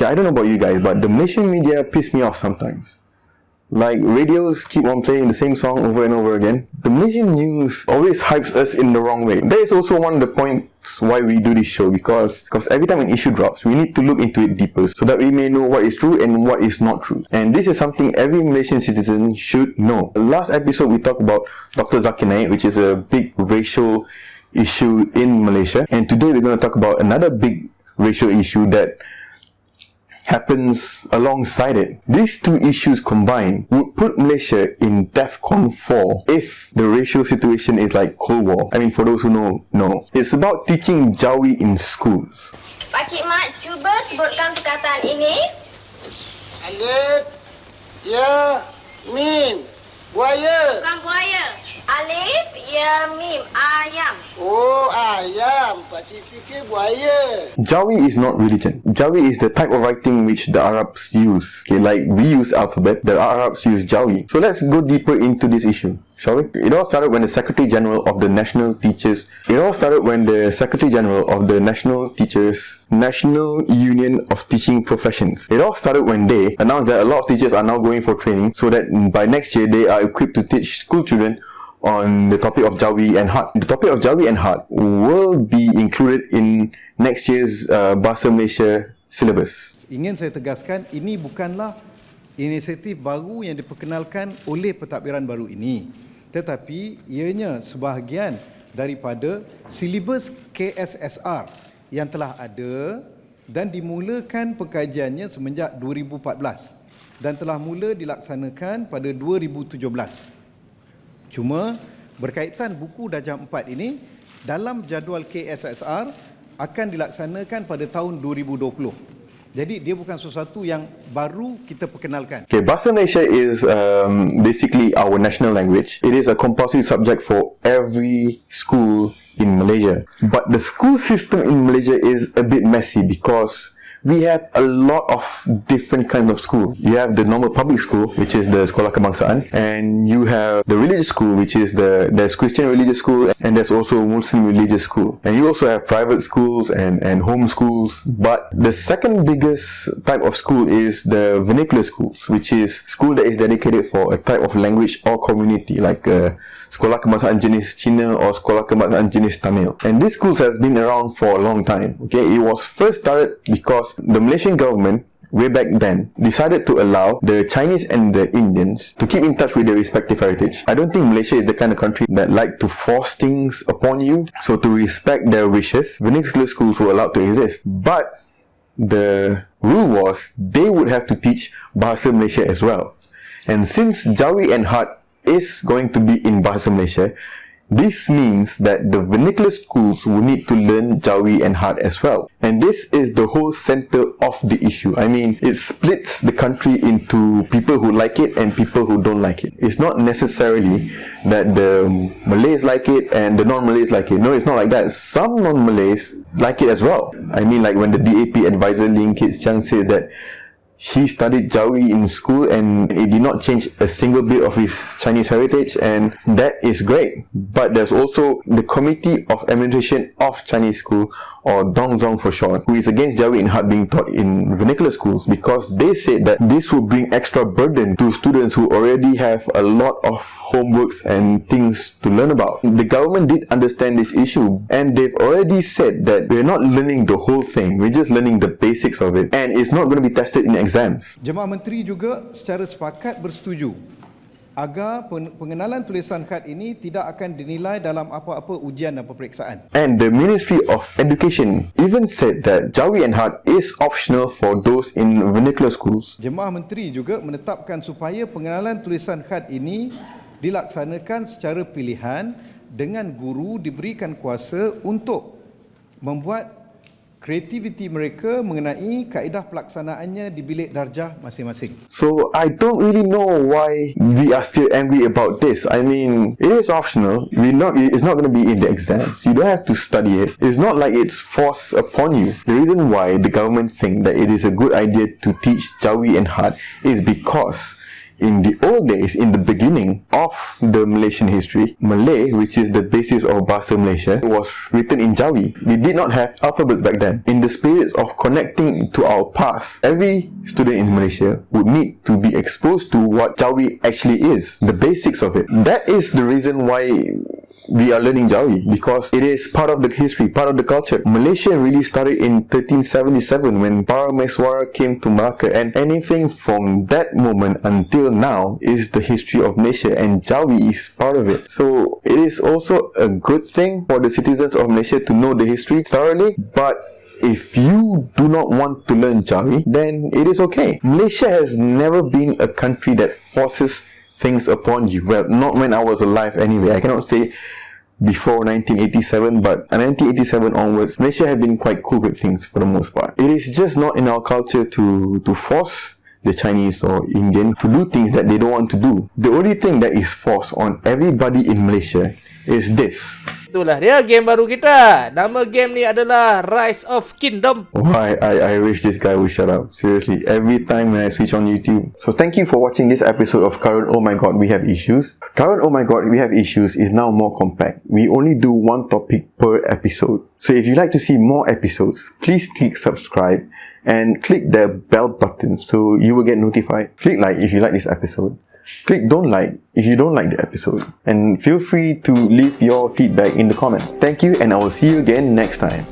Okay, I don't know about you guys, but the Malaysian media piss me off sometimes. Like radios keep on playing the same song over and over again. The Malaysian news always hypes us in the wrong way. That is also one of the points why we do this show because because every time an issue drops, we need to look into it deeper so that we may know what is true and what is not true. And this is something every Malaysian citizen should know. The Last episode we talked about Dr. Zakir Naik, which is a big racial issue in Malaysia. And today we're going to talk about another big racial issue that happens alongside it. These two issues combined would put Malaysia in DEFCON 4 if the racial situation is like Cold War. I mean, for those who know, no. It's about teaching Jawi in schools. Pak Cik Mat, cuba sebutkan perkataan ini. Alif, ya, mim, buaya. Bukan buaya. Alif, ya, mim, ayam. Oh, ayam. Pakcik fikir buaya. Jawi is not religion. Jawi is the type of writing which the Arabs use. Okay, like we use alphabet, the Arabs use Jawi. So let's go deeper into this issue. Shall we? It all started when the Secretary General of the National Teachers It all started when the Secretary General of the National Teachers National Union of Teaching Professions It all started when they announced that a lot of teachers are now going for training so that by next year they are equipped to teach school children on the topic of Jawi and Had. The topic of Jawi and Had will be included in next year's uh, Bahasa Malaysia syllabus. Ingin saya tegaskan ini bukanlah inisiatif baru yang diperkenalkan oleh pentadbiran baru ini tetapi ianya sebahagian daripada silibus KSSR yang telah ada dan dimulakan pengkajiannya semenjak 2014 dan telah mula dilaksanakan pada 2017. Cuma berkaitan buku darjah 4 ini dalam jadual KSSR akan dilaksanakan pada tahun 2020. Jadi dia bukan sesuatu yang baru kita perkenalkan. Okay, Bahasa Malaysia is um, basically our national language. It is a compulsory subject for every school in Malaysia. But the school system in Malaysia is a bit messy because we have a lot of different kinds of school. You have the normal public school, which is the Sekolah Kebangsaan, and you have the religious school, which is the there's Christian religious school, and there's also Muslim religious school. And you also have private schools and and home schools. But the second biggest type of school is the vernacular schools, which is school that is dedicated for a type of language or community, like uh, Sekolah Kebangsaan Jenis Cina or Sekolah Kebangsaan Jenis Tamil. And this schools has been around for a long time. Okay, it was first started because the Malaysian government way back then decided to allow the Chinese and the Indians to keep in touch with their respective heritage. I don't think Malaysia is the kind of country that like to force things upon you. So to respect their wishes, vernacular schools were allowed to exist. But the rule was they would have to teach Bahasa Malaysia as well. And since Jawi and Khat is going to be in Bahasa Malaysia, this means that the vernacular schools will need to learn Jawi and Khat as well. And this is the whole center of the issue. I mean, it splits the country into people who like it and people who don't like it. It's not necessarily that the Malays like it and the non-Malays like it. No, it's not like that. Some non-Malays like it as well. I mean, like when the DAP advisor Lim Kit Siang said that he studied Jawi in school and it did not change a single bit of his Chinese heritage and that is great. But there's also the Committee of Administration of Chinese School or Dongzong for short who is against Jawi and Khat being taught in vernacular schools because they said that this would bring extra burden to students who already have a lot of homeworks and things to learn about. The government did understand this issue and they've already said that we're not learning the whole thing, we're just learning the basics of it and it's not going to be tested in exams. Jemaah Menteri juga secara sepakat bersetuju agar pengenalan tulisan kad ini tidak akan dinilai dalam apa-apa ujian dan peperiksaan. And the Ministry of Education even said that Jawi and Had is optional for those in vernacular schools. Jemaah Menteri juga menetapkan supaya pengenalan tulisan kad ini dilaksanakan secara pilihan dengan guru diberikan kuasa untuk membuat kreativiti mereka mengenai kaedah pelaksanaannya di bilik darjah masing-masing. So I don't really know why we are still angry about this. I mean, it is optional. We not it's not going to be in the exams. You don't have to study it. It's not like it's forced upon you. The reason why the government think that it is a good idea to teach Jawi and Had is because in the old days, in the beginning of the Malaysian history, Malay, which is the basis of Bahasa Malaysia, was written in Jawi. We did not have alphabets back then. In the spirit of connecting to our past, every student in Malaysia would need to be exposed to what Jawi actually is, the basics of it. That is the reason why we are learning Jawi because it is part of the history, part of the culture. Malaysia really started in 1377 when Parameswara came to Malacca and anything from that moment until now is the history of Malaysia and Jawi is part of it. So it is also a good thing for the citizens of Malaysia to know the history thoroughly but if you do not want to learn Jawi, then it is okay. Malaysia has never been a country that forces things upon you. Well, not when I was alive anyway. I cannot say before 1987, but 1987 onwards, Malaysia have been quite cool with things for the most part. It is just not in our culture to, to force the Chinese or Indian to do things that they don't want to do. The only thing that is forced on everybody in Malaysia is this. Itulah dia game baru kita. Nama game ni adalah Rise of Kingdom. Why I, I wish this guy would shut up. Seriously, every time when I switch on YouTube. So thank you for watching this episode of Current Oh My God We Have Issues. Current Oh My God We Have Issues is now more compact. We only do one topic per episode. So if you'd like to see more episodes, please click subscribe and click the bell button so you will get notified. Click like if you like this episode. Click don't like if you don't like the episode. And feel free to leave your feedback in the comments. Thank you and I will see you again next time.